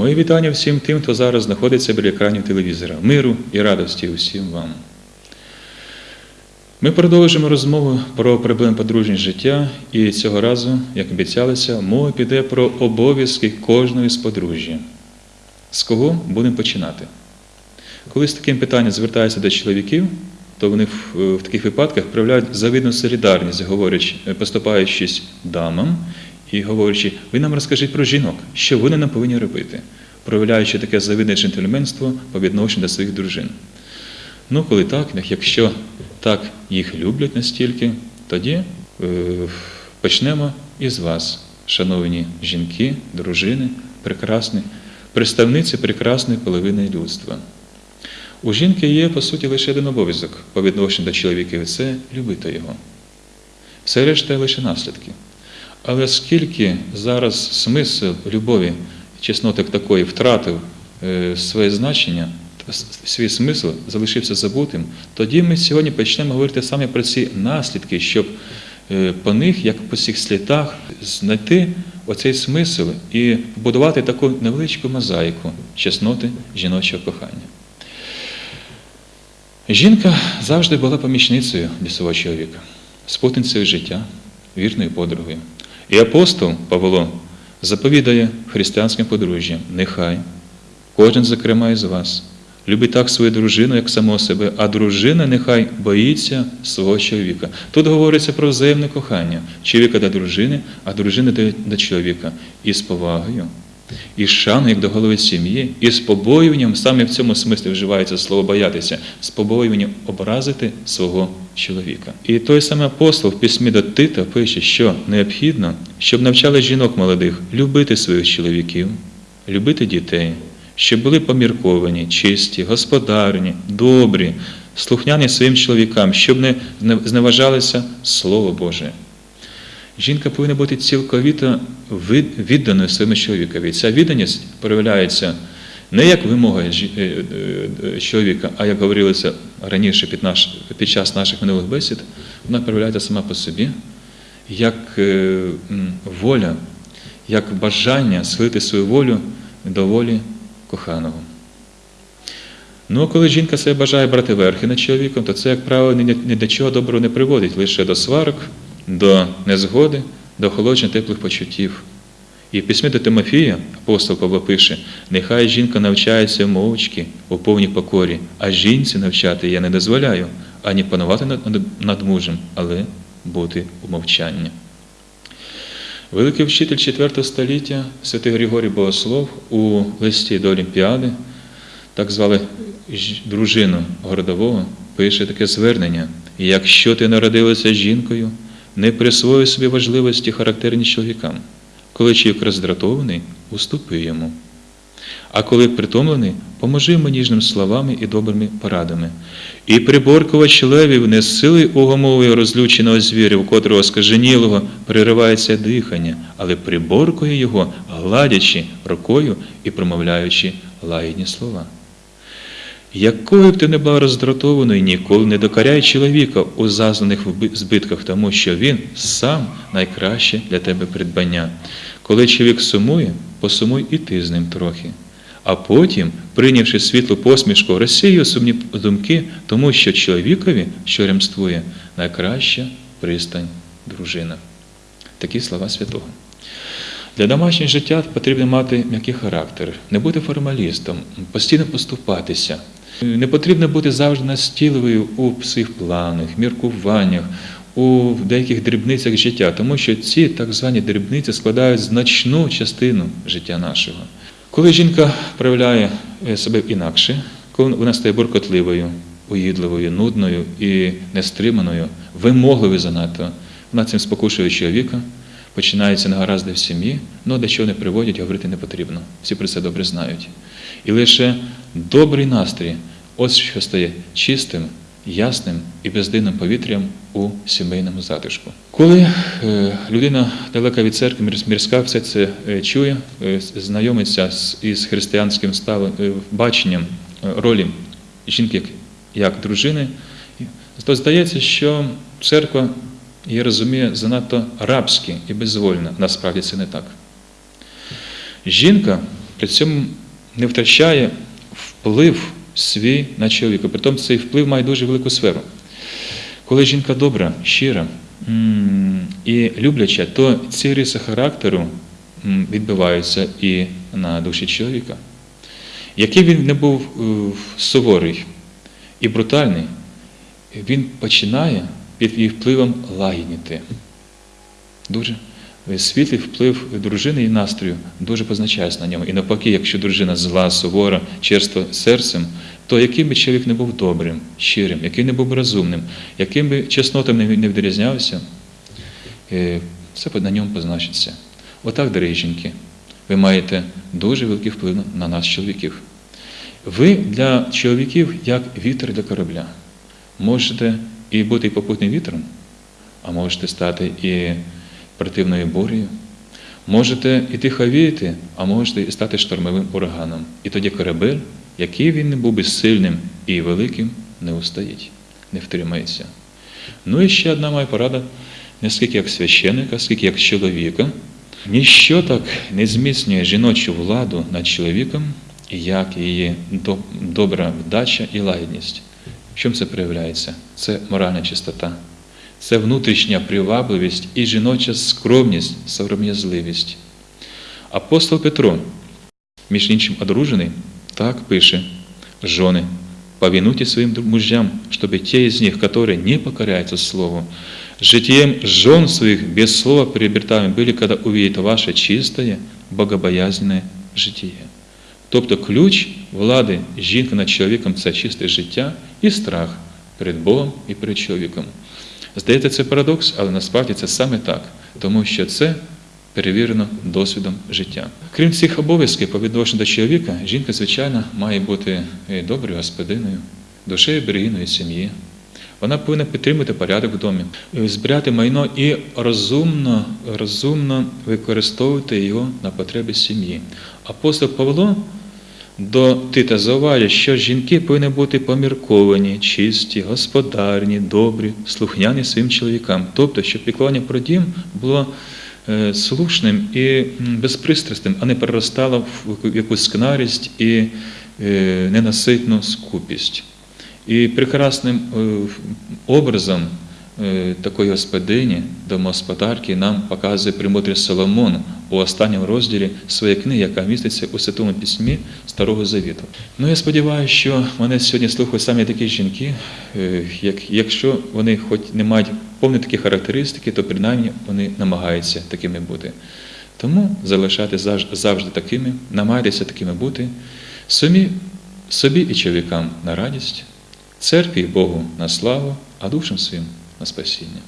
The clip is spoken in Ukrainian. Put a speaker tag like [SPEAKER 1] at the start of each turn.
[SPEAKER 1] Мої вітання всім тим, хто зараз знаходиться біля екранів телевізора. Миру і радості усім вам. Ми продовжимо розмову про проблеми подружнього життя, і цього разу, як обіцялося, мова піде про обов'язки кожної з подружжя. З кого будемо починати? Коли з таким питанням звертаються до чоловіків, то вони в таких випадках проявляють завидну солідарність, говорячи, поступаючись дамам і говорячи, ви нам розкажіть про жінок, що вони нам повинні робити, проявляючи таке завидне джентльменство по відношенню до своїх дружин. Ну, коли так, якщо так їх люблять настільки, тоді е, почнемо із вас, шановні жінки, дружини, прекрасні, представниці прекрасної половини людства. У жінки є, по суті, лише один обов'язок по відношенню до чоловіків це любити його. Все решта лише наслідки. Але скільки зараз смисл любові, чесноти такої втратив е, своє значення, свій смисл залишився забутим, тоді ми сьогодні почнемо говорити саме про ці наслідки, щоб е, по них, як по цих слідах, знайти оцей смисл і побудувати таку невеличку мозаїку чесноти жіночого кохання. Жінка завжди була помічницею для свого чоловіка, спутницею життя, вірною подругою. І апостол Павло заповідає християнським подружжям, нехай кожен, зокрема, із вас, любить так свою дружину, як само себе, а дружина нехай боїться свого чоловіка. Тут говориться про взаємне кохання чоловіка до дружини, а дружини до, чоловіка. І з повагою, і з шаною, як до голови сім'ї, і з побоюванням, саме в цьому смислі вживається слово боятися, з побоюванням образити свого чоловіка. І той самий апостол в письмі до Тита пише, що необхідно, щоб навчали жінок молодих любити своїх чоловіків, любити дітей, щоб були помірковані, чисті, господарні, добрі, слухняні своїм чоловікам, щоб не зневажалися Слово Боже. Жінка повинна бути цілковіто відданою своєму чоловікові. Ця відданість проявляється не як вимога чоловіка, а як говорилося раніше під, наш, під час наших минулих бесід, вона проявляється сама по собі, як воля, як бажання схилити свою волю до волі коханого. Ну, коли жінка себе бажає брати верхи над чоловіком, то це, як правило, ні до чого доброго не приводить, лише до сварок, до незгоди, до охолодження теплих почуттів. І в письмі до Тимофія апостол Павло пише: нехай жінка навчається мовчки у повній покорі, а жінці навчати я не дозволяю ані панувати над мужем, але бути у мовчанні. Великий вчитель IV століття, святий Григорій Богослов у листі до Олімпіади, так звали дружину городового, пише таке звернення: якщо ти народилася жінкою, не присвоюй собі важливості характерні чоловікам. Коли чоловік роздратований, уступи йому. А коли притомлений, поможи йому ніжними словами і добрими порадами. І приборкувач левів не з сили угомовує розлюченого звіря, у котрого скаженілого переривається дихання, але приборкує його, гладячи рукою і промовляючи лагідні слова. Якою б ти не була роздратованою, ніколи не докаряй чоловіка у зазнаних збитках, тому що він сам найкраще для тебе придбання. Коли чоловік сумує, посумуй і ти з ним трохи. А потім, прийнявши світлу посмішку, розсію сумні думки, тому що чоловікові, що ремствує, найкраща пристань дружина. Такі слова святого. Для домашнього життя потрібно мати м'який характер, не бути формалістом, постійно поступатися. Не потрібно бути завжди настійливою у своїх планах, міркуваннях, у деяких дрібницях життя, тому що ці так звані дрібниці складають значну частину життя нашого. Коли жінка проявляє себе інакше, коли вона стає буркотливою, уїдливою, нудною і нестриманою, вимогливою занадто, вона цим спокушує чоловіка, починаються негаразди в сім'ї, але до чого не приводять, говорити не потрібно. Всі про це добре знають. І лише добрий настрій, ось що стає чистим, ясним і бездинним повітрям у сімейному затишку. Коли е, людина далека від церкви, мірська, все це е, чує, е, знайомиться із християнським баченням ролі жінки як, як дружини, то здається, що церква її розуміє занадто рабськи і безвольно. Насправді це не так. Жінка при цьому не втрачає вплив свій на чоловіка. Притом цей вплив має дуже велику сферу. Коли жінка добра, щира і любляча, то ці риси характеру відбиваються і на душі чоловіка. Який він не був е, суворий і брутальний, він починає під її впливом лагідніти. Дуже світлий вплив дружини і настрою дуже позначається на ньому. І навпаки, якщо дружина зла, сувора, черства серцем, то яким би чоловік не був добрим, щирим, яким не був розумним, яким би чеснотом не не відрізнявся, е, все на ньому позначиться. Отак, дорогі жінки, ви маєте дуже великий вплив на нас, чоловіків. Ви для чоловіків як вітер для корабля. Можете і бути попутним вітром, а можете стати і противною бурею. Можете і тихо віяти, а можете і стати штормовим ураганом. І тоді корабель, який він не був би сильним і великим, не устоїть, не втримається. Ну і ще одна моя порада, не скільки як священника, скільки як чоловіка. Ніщо так не зміцнює жіночу владу над чоловіком, як її добра вдача і лагідність. В чому це проявляється? Це моральна чистота, це внутрішня привабливість і жіноча скромність, сором'язливість. Апостол Петро, між іншим одружений, так пише: «Жены, повинуйте своим мужьям, чтобы те из них, которые не покоряются Слову, житием жен своих без слова приобретаемы были, когда увидят ваше чистое, богобоязненне житие». Тобто ключ влади жінки над чоловіком це чисте життя і страх перед Богом і перед чоловіком. Здається, це парадокс, але насправді це саме так, тому що це перевірено досвідом життя. Крім цих обов'язків по відношенню до чоловіка, жінка, звичайно, має бути доброю господиною, душею берегиною сім'ї. Вона повинна підтримувати порядок в домі, збирати майно і розумно, розумно використовувати його на потреби сім'ї. Апостол Павло до Тита зауважує, що жінки повинні бути помірковані, чисті, господарні, добрі, слухняні своїм чоловікам. Тобто, щоб піклування про дім було е, слушним і безпристрасним, а не переростало в якусь скнарість і е, ненаситну скупість. І прекрасним е, образом такої господині, домогосподарки нам показує премудрий Соломон у останньому розділі своєї книги, яка міститься у Святому Письмі Старого Завіту. Ну, я сподіваюся, що мене сьогодні слухають саме такі жінки, е, якщо вони хоч не мають повні такі характеристики, то принаймні вони намагаються такими бути. Тому залишати завжди такими, намагайтеся такими бути, самі, собі і чоловікам на радість, церкві і Богу на славу, а душам своїм на спасіння.